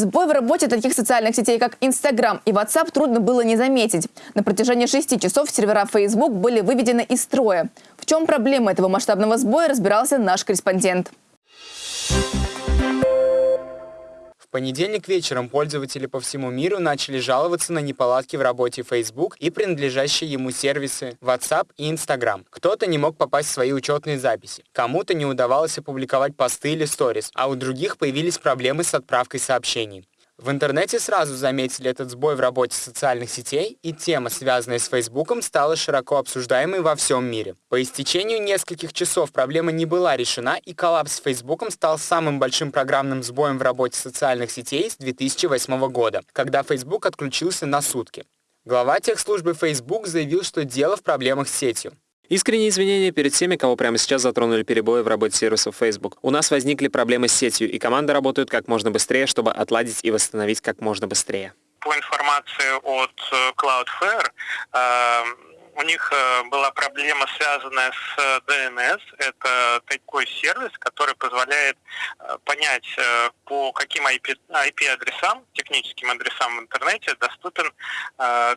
Сбой в работе таких социальных сетей, как Instagram и WhatsApp, трудно было не заметить. На протяжении шести часов сервера Facebook были выведены из строя. В чем проблема этого масштабного сбоя, разбирался наш корреспондент. В понедельник вечером пользователи по всему миру начали жаловаться на неполадки в работе Facebook и принадлежащие ему сервисы WhatsApp и Instagram. Кто-то не мог попасть в свои учетные записи, кому-то не удавалось опубликовать посты или сторис, а у других появились проблемы с отправкой сообщений. В интернете сразу заметили этот сбой в работе социальных сетей, и тема, связанная с Фейсбуком, стала широко обсуждаемой во всем мире. По истечению нескольких часов проблема не была решена, и коллапс с Фейсбуком стал самым большим программным сбоем в работе социальных сетей с 2008 года, когда Facebook отключился на сутки. Глава техслужбы Facebook заявил, что дело в проблемах с сетью. Искренние извинения перед всеми, кого прямо сейчас затронули перебои в работе сервисов Facebook. У нас возникли проблемы с сетью, и команды работают как можно быстрее, чтобы отладить и восстановить как можно быстрее. По информации от э, Cloudflare, э, у них э, была проблема, связанная с DNS. Это такой сервис, который позволяет понять, по каким IP-адресам, техническим адресам в интернете доступен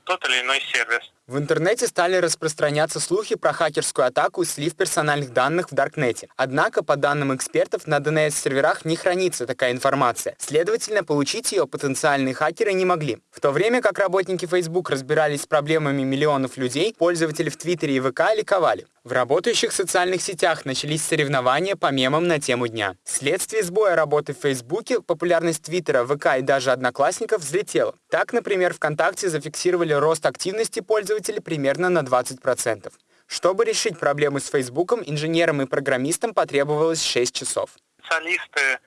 тот или иной сервис. В интернете стали распространяться слухи про хакерскую атаку и слив персональных данных в Даркнете. Однако, по данным экспертов, на DNS-серверах не хранится такая информация. Следовательно, получить ее потенциальные хакеры не могли. В то время как работники Facebook разбирались с проблемами миллионов людей, пользователи в Твиттере и ВК ликовали. В работающих социальных сетях начались соревнования по мемам на тему дня. Вследствие сбоя работы в Фейсбуке популярность Твиттера, ВК и даже Одноклассников взлетела. Так, например, ВКонтакте зафиксировали рост активности пользователей примерно на 20%. Чтобы решить проблему с Фейсбуком, инженерам и программистам потребовалось 6 часов. Специалисты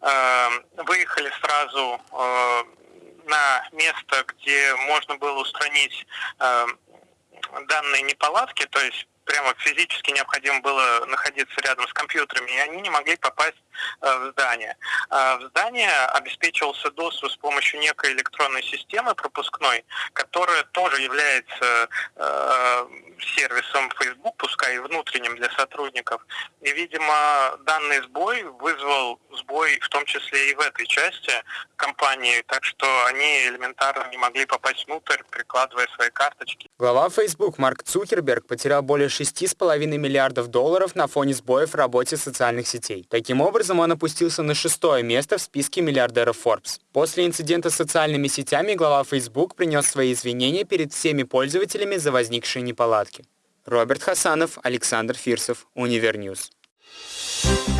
э, выехали сразу э, на место, где можно было устранить э, данные неполадки, то есть прямо физически необходимо было находиться рядом с компьютерами, и они не могли попасть э, в здание. А в здание обеспечивался доступ с помощью некой электронной системы пропускной, которая тоже является э, сервисом Facebook, пускай и внутренним для сотрудников. И, видимо, данный сбой вызвал сбой в том числе и в этой части компании, так что они элементарно не могли попасть внутрь, прикладывая свои карточки. Глава Facebook Марк Цукерберг потерял более 6,5 миллиардов долларов на фоне сбоев в работе социальных сетей. Таким образом, он опустился на шестое место в списке миллиардеров Forbes. После инцидента с социальными сетями глава Facebook принес свои извинения перед всеми пользователями за возникшие неполадки. Роберт Хасанов, Александр Фирсов, Универньюз. Thank